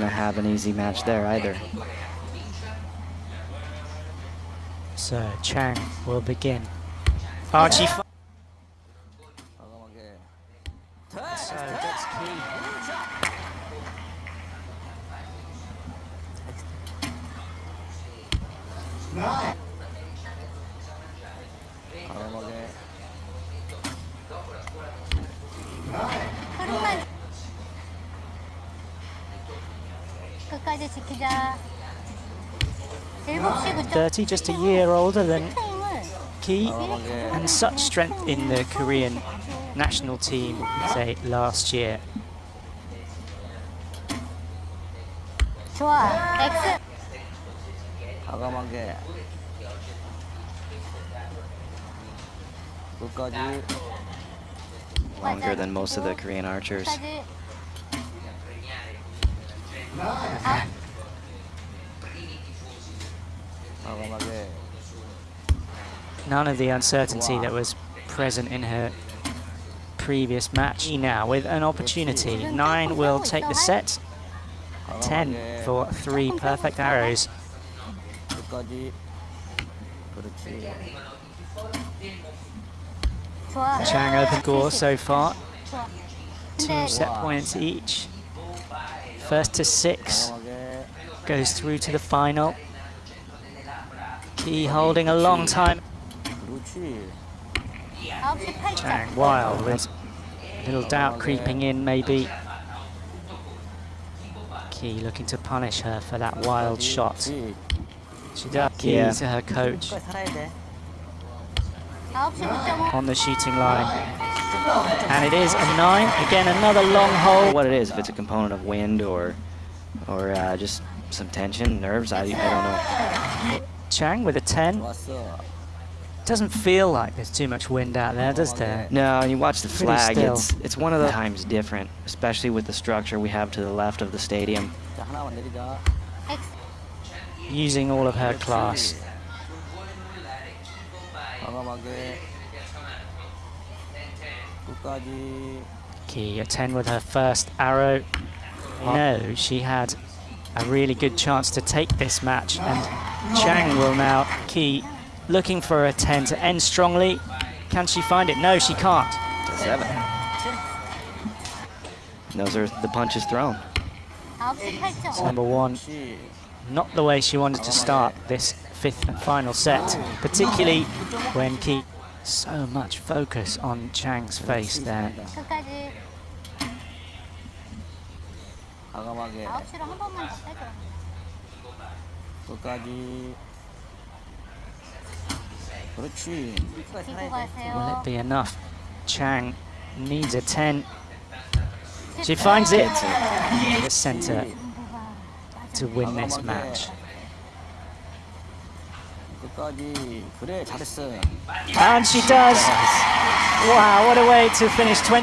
going to have an easy match there either. So Chang will begin. Archie. fi- So that's key. 흐 끝까지 지키자. 7시 9점 30, just a year older than 타임을 Key, and such strength in the Korean national team, say last year. 좋아. X 과감하게 끝까지 Longer than most of the Korean archers. None of the uncertainty that was present in her previous match. Now, with an opportunity, 9 will take the set. 10 for 3 perfect arrows. Chang open score so far. Two set points each. First to six goes through to the final. Ki holding a long time. Chang Wild with a little doubt creeping in maybe. Ki looking to punish her for that wild shot. She does Ki yeah. to her coach on the shooting line. And it is a 9. Again, another long hole. What it is, if it's a component of wind or or uh, just some tension, nerves, I, I don't know. Chang with a 10. Doesn't feel like there's too much wind out there, does there? No, you watch the flag, it's, it's one of the times different, especially with the structure we have to the left of the stadium. Using all of her class. Ki 10 with her first arrow. No, she had a really good chance to take this match and Chang will now, Ki looking for a 10 to end strongly. Can she find it? No, she can't. Seven. Those are the punches thrown. Number one, not the way she wanted to start this fifth and final set, particularly when Ki so much focus on Chang's face there. 끝까지 과감하게 9시로 한 번만 더 빼줘. 끝까지 그렇지 끝까지 지고 살아야 돼 Will 가세요. it be enough? Chang needs a 10. She finds it. The center to win this match. 끝까지 그래 잘했어 And she does. Wow, what a way to finish 20.